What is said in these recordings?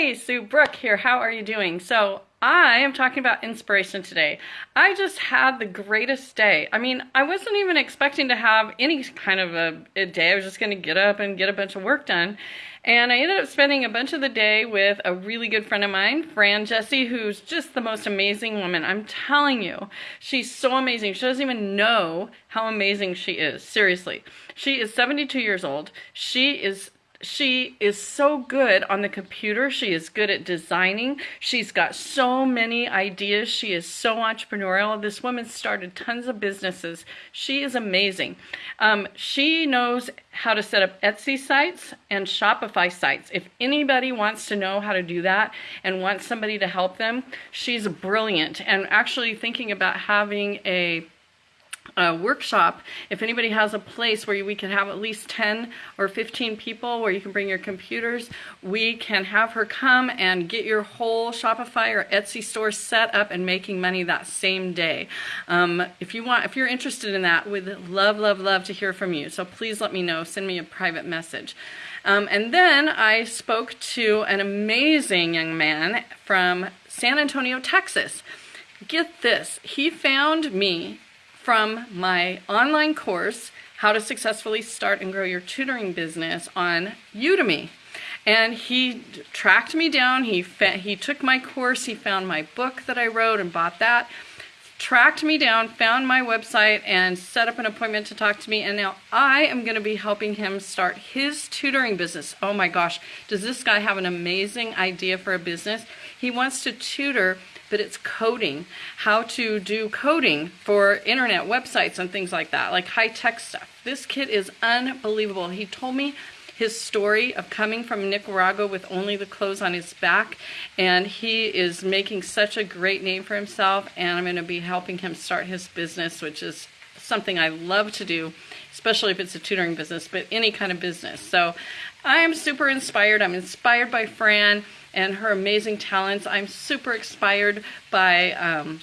Hey, Sue Brooke here. How are you doing? So, I am talking about inspiration today. I just had the greatest day. I mean, I wasn't even expecting to have any kind of a, a day. I was just going to get up and get a bunch of work done. And I ended up spending a bunch of the day with a really good friend of mine, Fran Jesse, who's just the most amazing woman. I'm telling you, she's so amazing. She doesn't even know how amazing she is. Seriously. She is 72 years old. She is she is so good on the computer. She is good at designing. She's got so many ideas. She is so entrepreneurial. This woman started tons of businesses. She is amazing. Um, she knows how to set up Etsy sites and Shopify sites. If anybody wants to know how to do that and wants somebody to help them, she's brilliant and actually thinking about having a a workshop, if anybody has a place where we can have at least 10 or 15 people where you can bring your computers, we can have her come and get your whole Shopify or Etsy store set up and making money that same day. Um, if you want, if you're interested in that, we'd love, love, love to hear from you. So please let me know. Send me a private message. Um, and then I spoke to an amazing young man from San Antonio, Texas. Get this, he found me from my online course, How to Successfully Start and Grow Your Tutoring Business on Udemy. And he tracked me down, he, he took my course, he found my book that I wrote and bought that, tracked me down, found my website, and set up an appointment to talk to me. And now I am going to be helping him start his tutoring business. Oh my gosh, does this guy have an amazing idea for a business? He wants to tutor but it's coding, how to do coding for internet websites and things like that, like high tech stuff. This kid is unbelievable. He told me his story of coming from Nicaragua with only the clothes on his back, and he is making such a great name for himself, and I'm going to be helping him start his business, which is something I love to do, especially if it's a tutoring business, but any kind of business. So I am super inspired. I'm inspired by Fran and her amazing talents. I'm super inspired by um,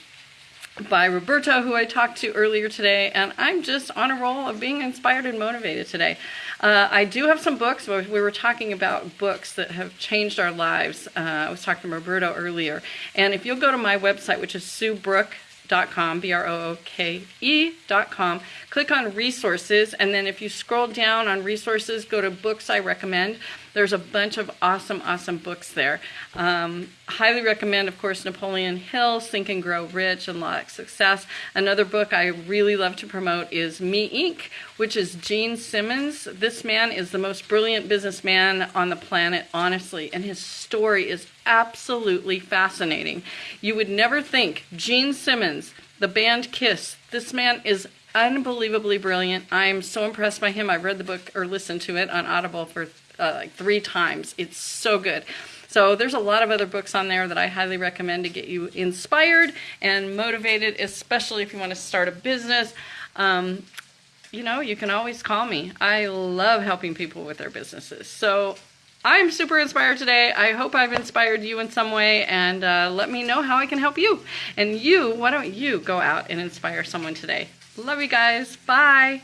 by Roberta, who I talked to earlier today, and I'm just on a roll of being inspired and motivated today. Uh, I do have some books. We were talking about books that have changed our lives. Uh, I was talking to Roberto earlier, and if you'll go to my website, which is Sue Brooke B-R-O-O-K-E.com, B-R-O-O-K-E.com. Click on resources, and then if you scroll down on resources, go to books I recommend. There's a bunch of awesome, awesome books there. Um, highly recommend, of course, Napoleon Hill, Think and Grow Rich and Law of Success. Another book I really love to promote is Me Inc., which is Gene Simmons. This man is the most brilliant businessman on the planet, honestly, and his story is absolutely fascinating. You would never think Gene Simmons, the band Kiss, this man is unbelievably brilliant. I'm so impressed by him. I've read the book or listened to it on Audible for uh, like three times. It's so good. So there's a lot of other books on there that I highly recommend to get you inspired and motivated, especially if you want to start a business. Um, you know, you can always call me. I love helping people with their businesses. So I'm super inspired today. I hope I've inspired you in some way and uh, let me know how I can help you. And you, why don't you go out and inspire someone today? Love you guys. Bye.